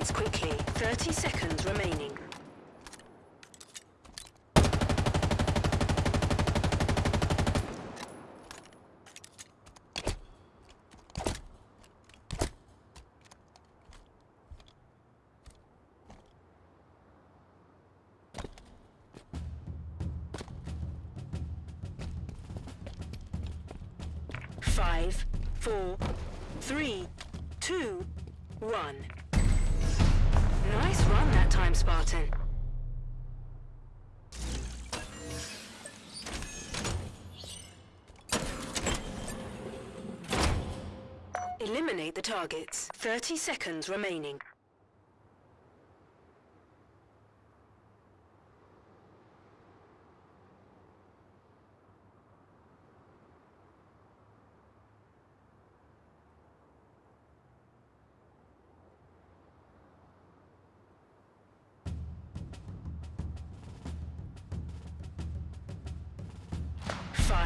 targets quickly. 30 seconds remaining. Five, four, three, two, one. Nice run that time, Spartan. Eliminate the targets. 30 seconds remaining.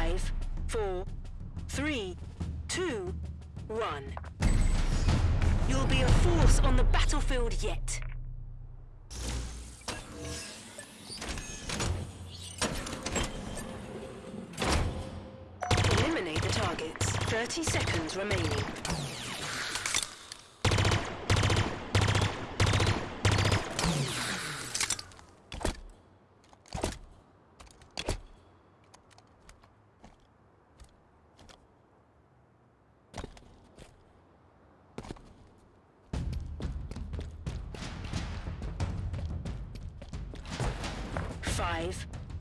Five, four, three, two, one. You'll be a force on the battlefield yet. Eliminate the targets. 30 seconds remaining.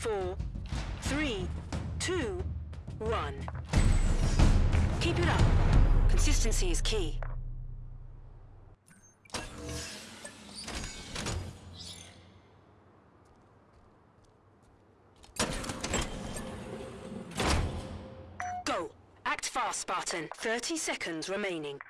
Four, three, two, one. Keep it up. Consistency is key. Go! Act fast, Spartan. 30 seconds remaining.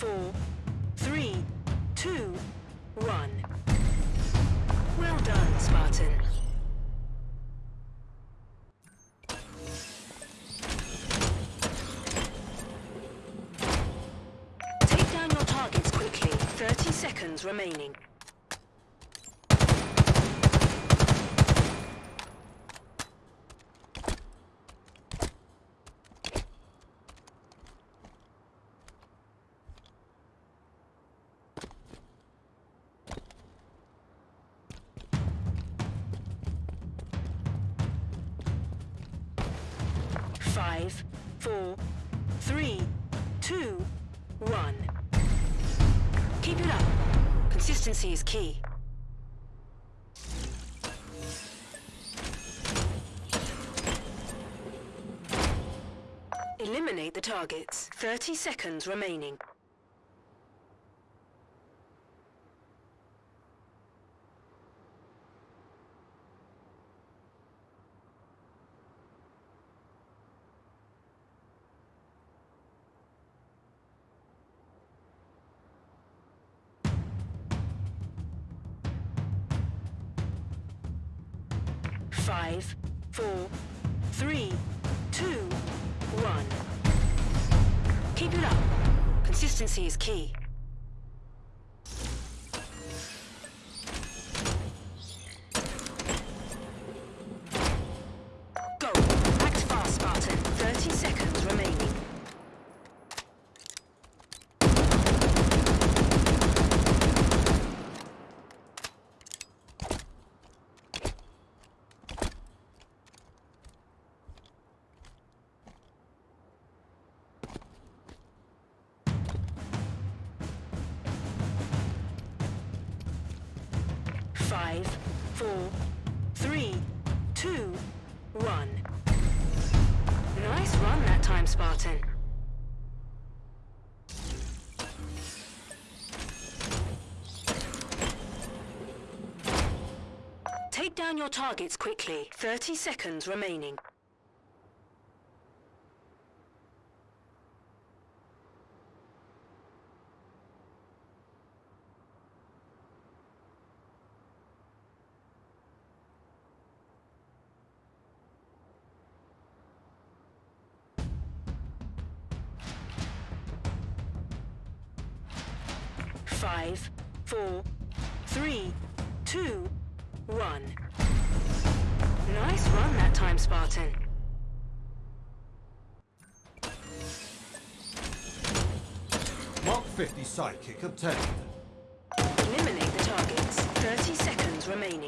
Four, three, two, one. Well done, Spartan. Take down your targets quickly. 30 seconds remaining. Consistency is key. Eliminate the targets. 30 seconds remaining. Five, four, three, two, one. Keep it up. Consistency is key. Five, four, three, two, one. Nice run that time, Spartan. Take down your targets quickly. 30 seconds remaining. Five, four, three, two, one. Nice run that time, Spartan. Mark 50 sidekick obtained. Eliminate the targets. 30 seconds remaining.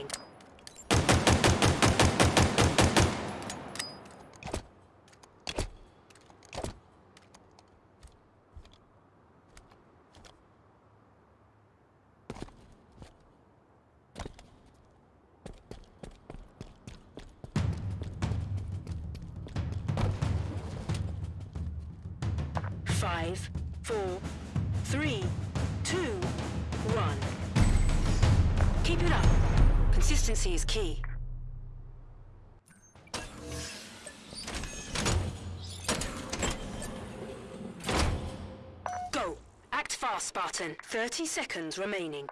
Four, three, two, one. Keep it up. Consistency is key. Go. Act fast, Spartan. 30 seconds remaining.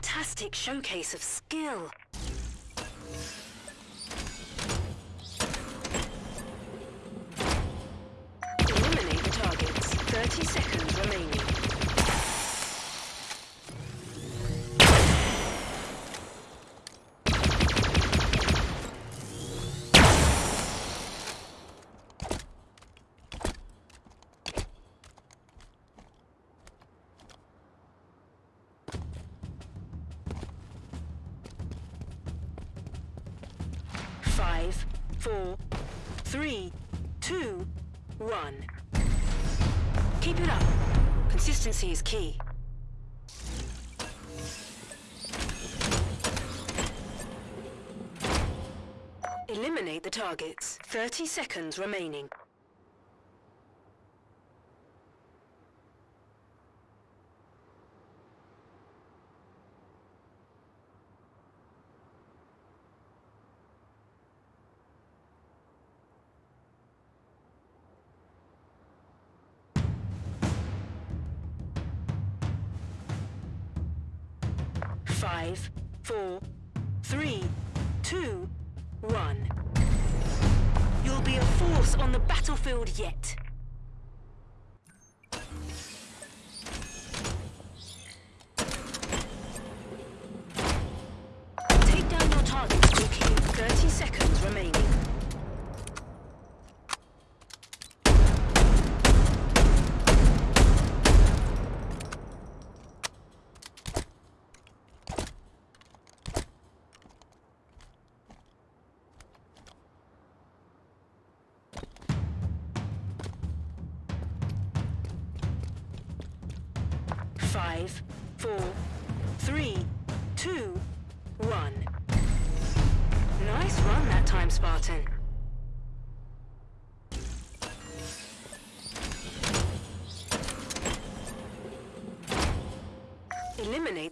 Fantastic showcase of skill. Eliminate the targets. 30 seconds Five, four, three, two, one. Keep it up. Consistency is key. Eliminate the targets. 30 seconds remaining. Five, four, three, two, one. You'll be a force on the battlefield yet.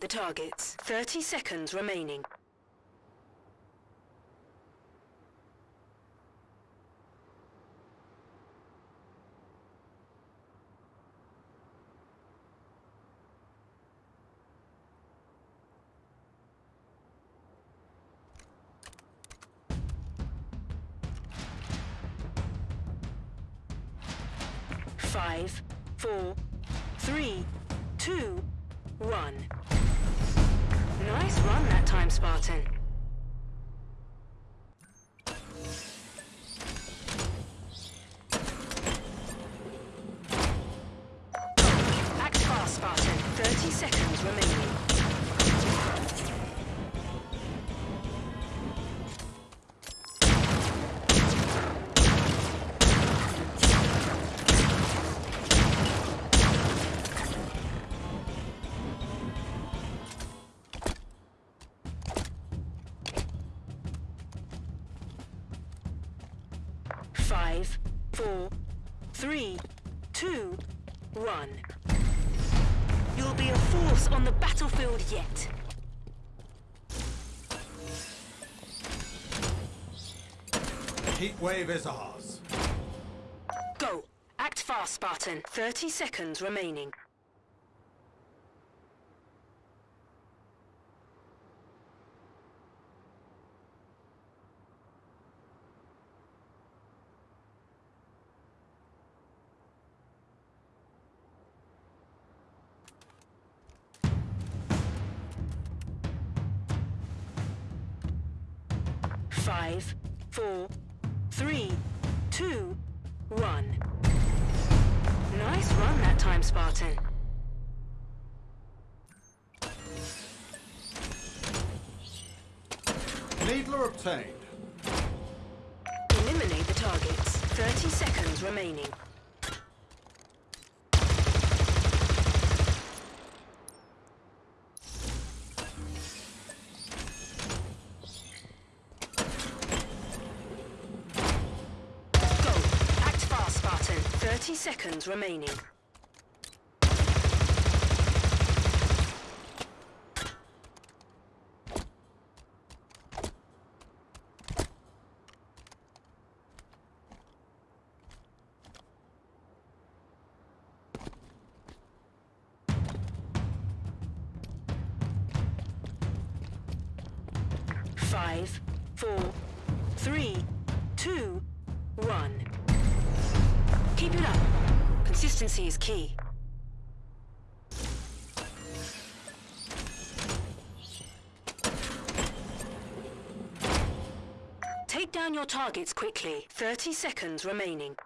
The targets. 30 seconds remaining. You'll be a force on the battlefield yet. Heat wave is ours. Go. Act fast, Spartan. 30 seconds remaining. Five, four, three, two, one. Nice run that time, Spartan. Needler obtained. Eliminate the targets. 30 seconds remaining. 30 seconds remaining. Is key. Take down your targets quickly. 30 seconds remaining.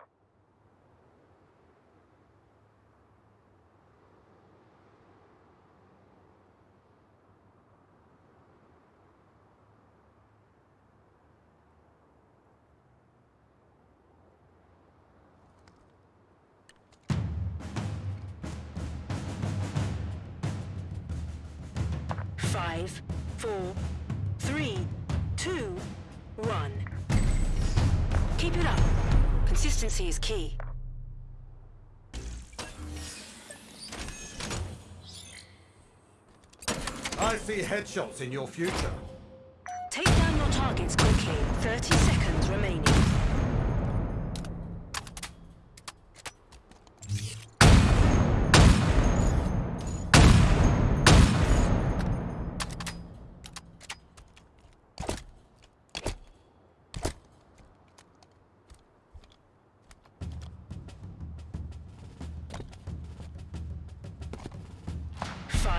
Five, four, three, two, one. Keep it up. Consistency is key. I see headshots in your future. Take down your targets quickly. 30 seconds remaining.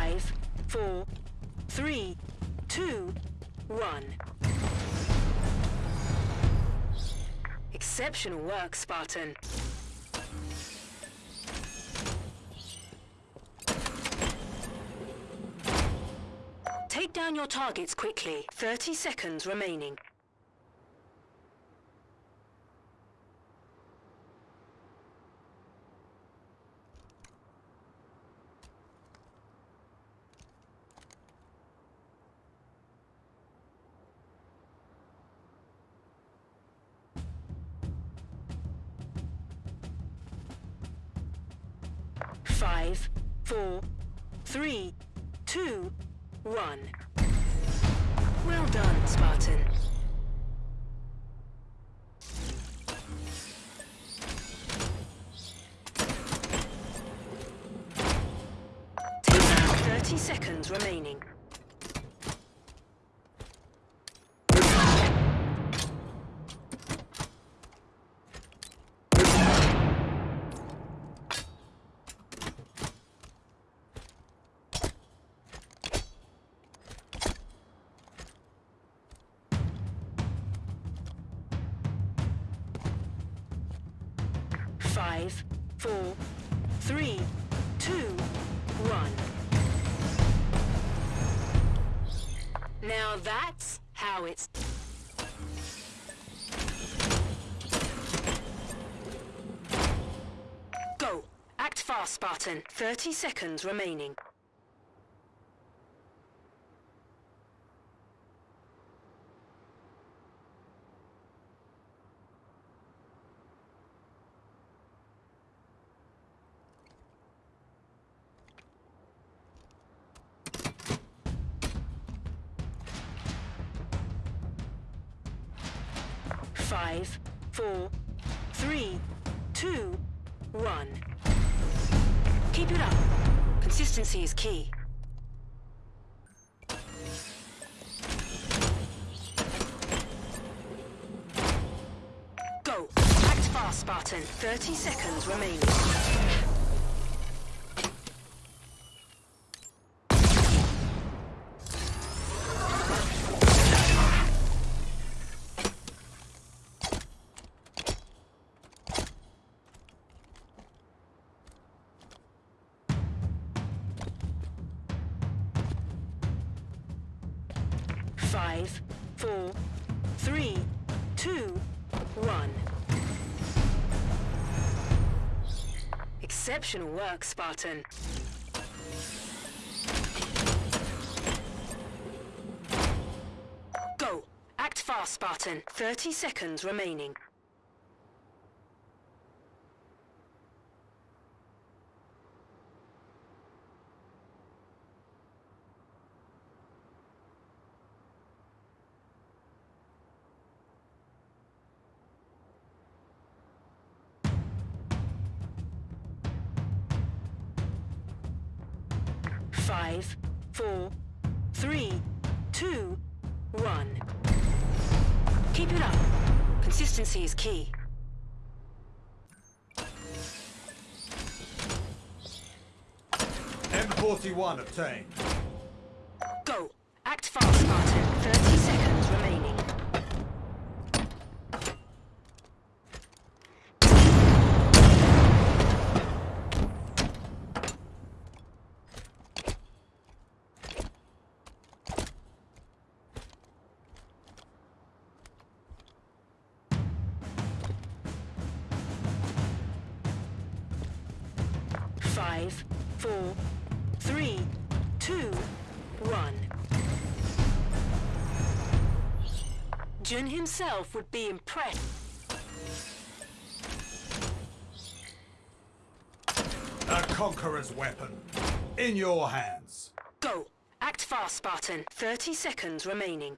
Five, four, three, two, one. Exceptional work, Spartan. Take down your targets quickly. 30 seconds remaining. Five, four, three, two, one. Well done, Spartan. Four, three, two, one. Now that's how it's... Go! Act fast, Spartan. 30 seconds remaining. Keep it up. Consistency is key. Go. Act fast, Spartan. 30 seconds remaining. Five, four, three, two, one. Exceptional work, Spartan. Go. Act fast, Spartan. 30 seconds remaining. Five, four, three, two, one. Keep it up. Consistency is key. M41 obtained. Four, three, two, one. Jun himself would be impressed. A conqueror's weapon. In your hands. Go. Act fast, Spartan. 30 seconds remaining.